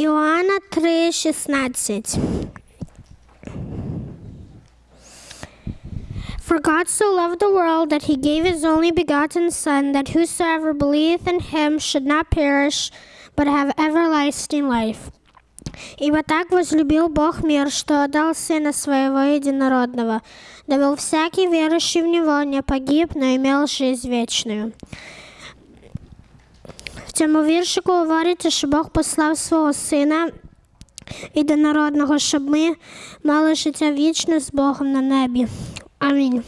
Іоанна 3,16 For God so loved the world that he gave his only begotten Son, that whosoever believeth in him should not perish, but have everlasting life. Ибо так возлюбил Бог мир, что отдал Сына Своего Единородного, дабы всякий верующий в Него не погиб, но имел жизнь вечную В цьому віршику говориться, що Бог послав свого Сина єдинородного, щоб ми мали життя вічне з Богом на небі. Амінь.